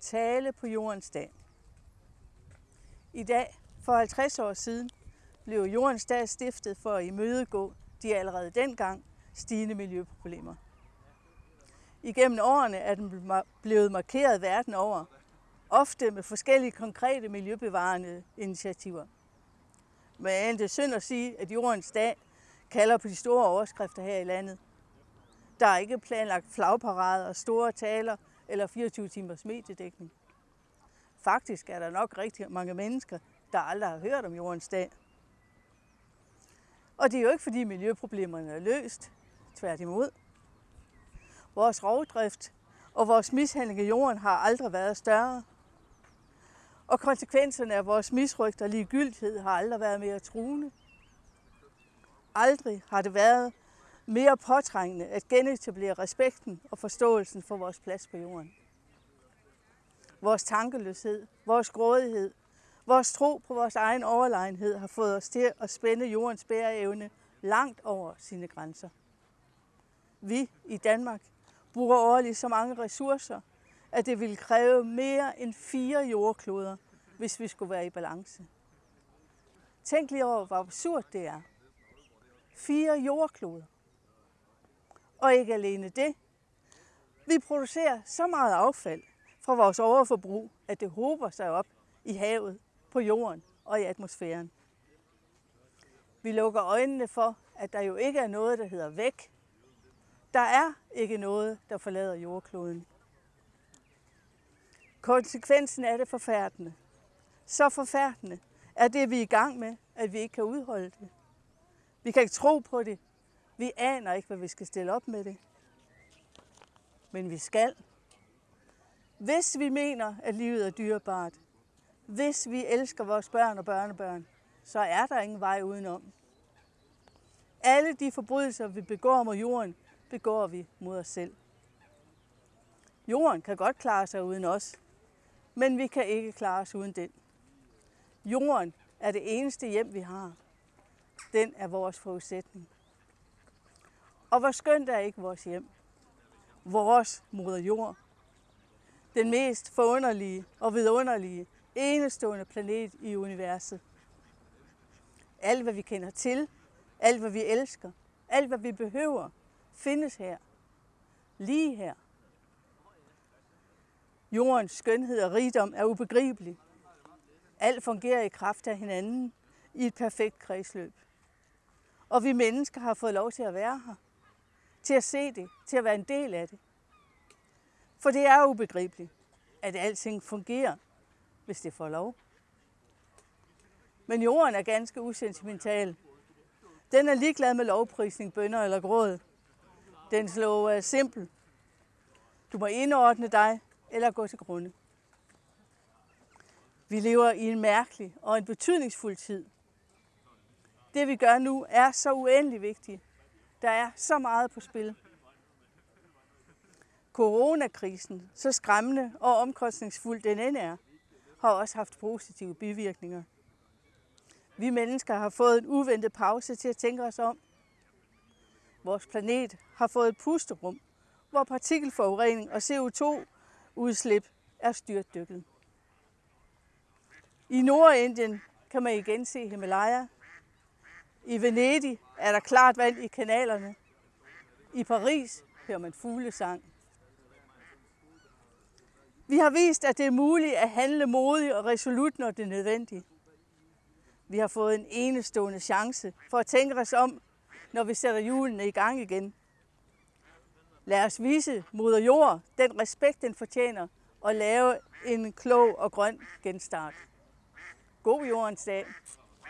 Tale på jordens dag. I dag, for 50 år siden, blev jordens dag stiftet for at imødegå de allerede dengang stigende miljøproblemer. Igennem årene er den blevet markeret verden over, ofte med forskellige konkrete miljøbevarende initiativer. Men det er synd at sige, at jordens dag kalder på de store overskrifter her i landet. Der er ikke planlagt flagparader, og store taler eller 24 timers mediedækning. Faktisk er der nok rigtig mange mennesker, der aldrig har hørt om jordens dag. Og det er jo ikke fordi miljøproblemerne er løst, tværtimod. Vores rovdrift og vores mishandling af jorden har aldrig været større. Og konsekvenserne af vores misrygt og ligegyldighed har aldrig været mere truende. Aldrig har det været mere påtrængende at genetablere respekten og forståelsen for vores plads på jorden. Vores tankeløshed, vores grådighed, vores tro på vores egen overlegenhed har fået os til at spænde jordens bæreevne langt over sine grænser. Vi i Danmark bruger årligt så mange ressourcer, at det ville kræve mere end fire jordkloder, hvis vi skulle være i balance. Tænk lige over, hvor absurd det er. Fire jordkloder. Og ikke alene det. Vi producerer så meget affald fra vores overforbrug, at det hober sig op i havet, på jorden og i atmosfæren. Vi lukker øjnene for, at der jo ikke er noget, der hedder væk. Der er ikke noget, der forlader jordkloden. Konsekvensen er det forfærdende. Så forfærdende er det, vi er i gang med, at vi ikke kan udholde det. Vi kan ikke tro på det. Vi aner ikke, hvad vi skal stille op med det. Men vi skal. Hvis vi mener, at livet er dyrebart, hvis vi elsker vores børn og børnebørn, så er der ingen vej udenom. Alle de forbrydelser, vi begår mod jorden, begår vi mod os selv. Jorden kan godt klare sig uden os, men vi kan ikke klare os uden den. Jorden er det eneste hjem, vi har. Den er vores forudsætning. Og hvor skønt er ikke vores hjem. Vores moder jord. Den mest forunderlige og vidunderlige, enestående planet i universet. Alt, hvad vi kender til, alt, hvad vi elsker, alt, hvad vi behøver, findes her. Lige her. Jordens skønhed og rigdom er ubegribelig. Alt fungerer i kraft af hinanden i et perfekt kredsløb. Og vi mennesker har fået lov til at være her. Til at se det, til at være en del af det. For det er ubegribeligt, at alting fungerer, hvis det får lov. Men jorden er ganske usentimental. Den er ligeglad med lovprisning, bønder eller gråd. Den slår øh, er simpel. Du må indordne dig eller gå til grunde. Vi lever i en mærkelig og en betydningsfuld tid. Det vi gør nu er så uendelig vigtigt. Der er så meget på spil. Coronakrisen, så skræmmende og omkostningsfuld den end er, har også haft positive bivirkninger. Vi mennesker har fået en uventet pause til at tænke os om. Vores planet har fået et pusterum, hvor partikelforurening og CO2-udslip er styrtdykket. I Nordindien kan man igen se Himalaya. I Venedig er der klart vand i kanalerne. I Paris hører man fuglesang. Vi har vist, at det er muligt at handle modigt og resolut, når det er nødvendigt. Vi har fået en enestående chance for at tænke os om, når vi sætter hjulene i gang igen. Lad os vise moder jord den respekt, den fortjener, og lave en klog og grøn genstart. God jordens dag.